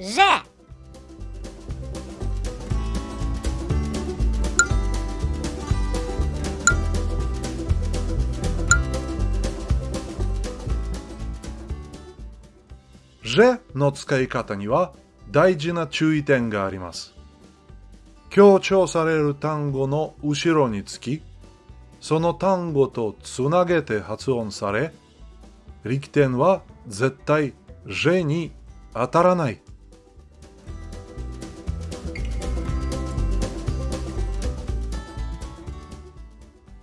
ジェの使い方には大事な注意点があります。強調される単語の後ろにつき、その単語とつなげて発音され、力点は絶対 J に当たらない。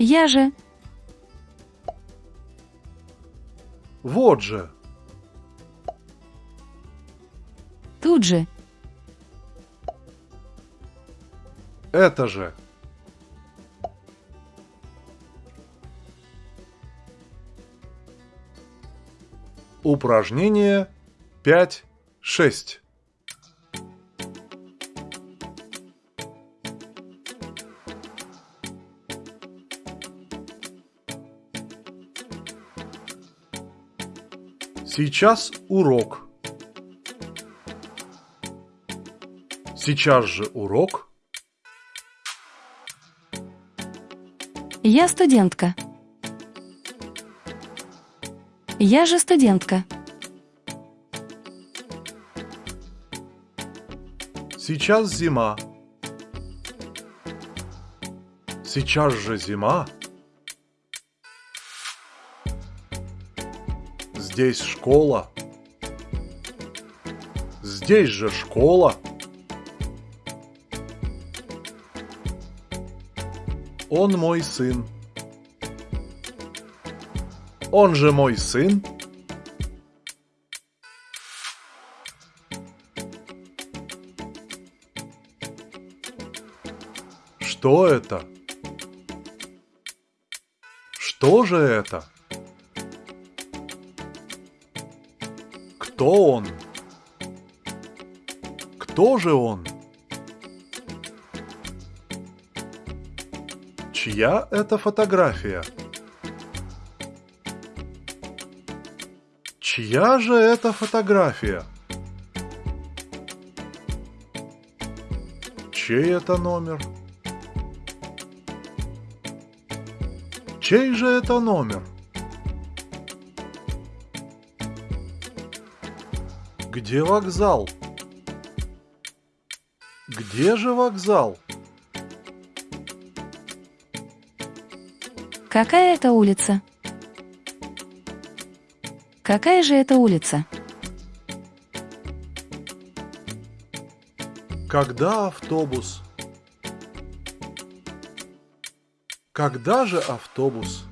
Я же, Вот же, тут же, это же. Упражнение 5-6. Сейчас урок. Сейчас же урок. я студентка. Я же студентка. Сейчас зима. Сейчас же зима. Здесь школа. Здесь же школа. Он мой сын. Он же мой сын. Что это? Что же это? Кто он? Кто же он? Чья это фотография? Чья же это фотография? Чей это номер? Чей же это номер? Где вокзал? Где же вокзал? Какая это улица? Какая же это улица? Когда автобус? Когда же автобус?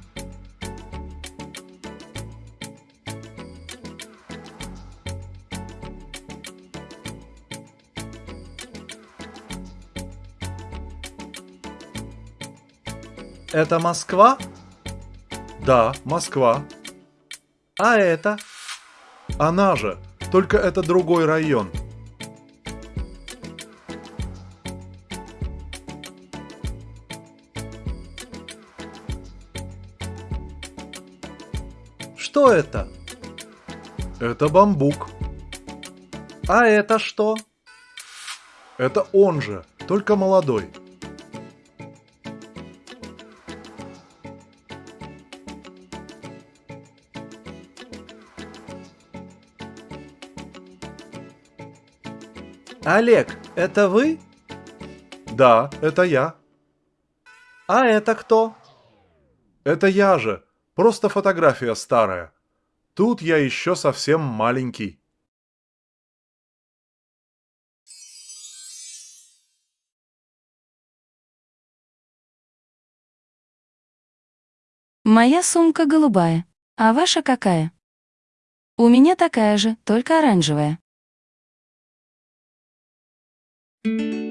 Это Москва? Да, Москва. А это? Она же, только это другой район. Что это? Это бамбук. А это что? Это он же, только молодой. Олег, это вы? Да, это я. А это кто? Это я же, просто фотография старая. Тут я еще совсем маленький. Моя сумка голубая. А ваша какая? У меня такая же, только оранжевая. thank you